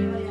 Yeah.